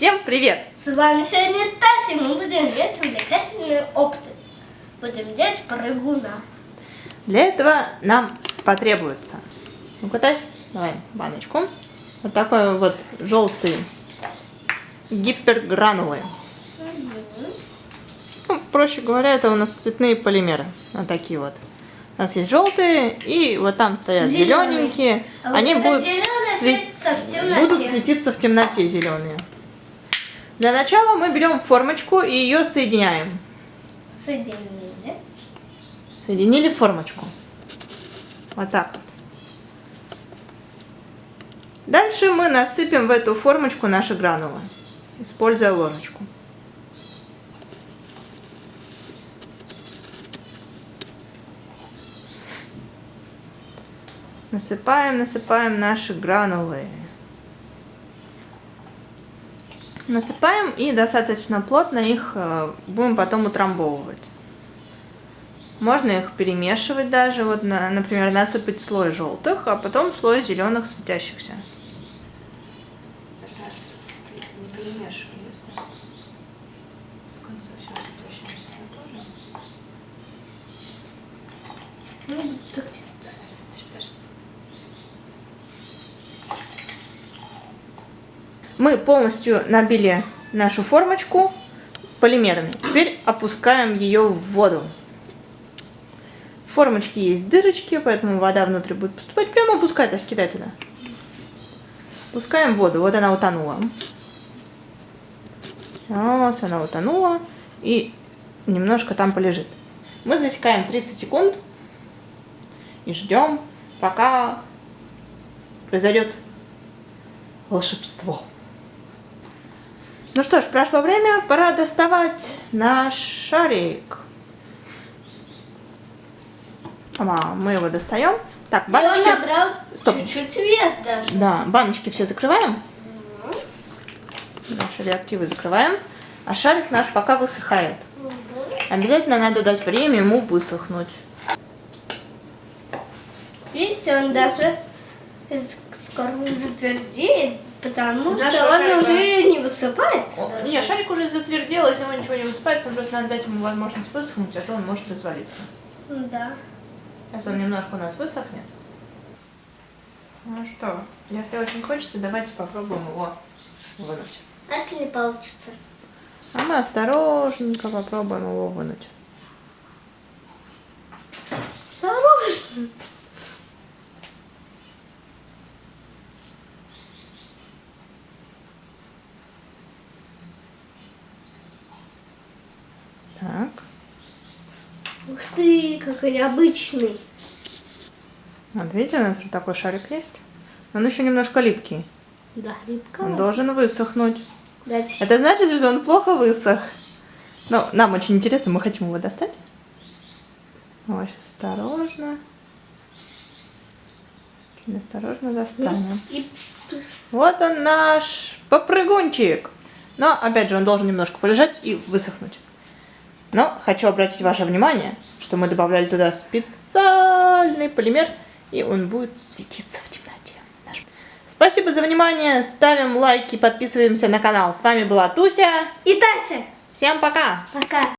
Всем привет! С вами сегодня Тася, мы будем делать увлекательные опыты. Будем делать прыгуна. Для этого нам потребуется, ну-ка, давай баночку, вот такой вот желтый гипергранулы. Ну, проще говоря, это у нас цветные полимеры, вот такие вот. У нас есть желтые, и вот там стоят Зелёные. зелененькие. А вот Они будут, темноте. будут светиться в темноте зеленые. Для начала мы берем формочку и ее соединяем. Соединили. Соединили формочку. Вот так вот. Дальше мы насыпем в эту формочку наши гранулы, используя ложечку. Насыпаем, насыпаем наши гранулы. Насыпаем и достаточно плотно их э, будем потом утрамбовывать. Можно их перемешивать даже, вот, на- например, насыпать слой желтых, а потом слой зеленых светящихся. Не перемешивай, если в конце все светящимся тоже. Ну, так, Мы полностью набили нашу формочку полимерами. Теперь опускаем ее в воду. В формочке есть дырочки, поэтому вода внутрь будет поступать. Прямо опускай, то кидай туда. Пускаем воду. Вот она утонула. Раз, она утонула. И немножко там полежит. Мы засекаем 30 секунд и ждем, пока произойдет волшебство. Ну что ж, прошло время, пора доставать наш шарик. Ама, мы его достаем. Так, И он баночки. набрал Стоп. чуть-чуть вес даже. Да, баночки все закрываем. Наши реактивы закрываем. А шарик наш пока высыхает. Обязательно надо дать время ему высохнуть. Видите, он даже скоро затвердеет, потому Наша что он шайба- уже не высыпается. даже. Не, шарик уже затвердел, из него ничего не высыпается, просто надо дать ему возможность высохнуть, а то он может развалиться. Да. Сейчас он немножко у нас высохнет. Ну что, если очень хочется, давайте попробуем его вынуть. А если не получится? А мы осторожненько попробуем его вынуть. Осторожно. Так. Ух ты, какой необычный. Вот видите, у нас уже такой шарик есть. Он еще немножко липкий. Да, липко. Он должен высохнуть. Дальше. Это значит, что он плохо высох. Но нам очень интересно, мы хотим его достать. Сейчас осторожно. Очень осторожно достанем. И Вот он наш попрыгунчик. Но, опять же, он должен немножко полежать и высохнуть. Но хочу обратить ваше внимание, что мы добавляли туда специальный полимер, и он будет светиться в темноте. Спасибо за внимание, ставим лайки, подписываемся на канал. С вами была Туся. И Тася. Всем пока! Пока.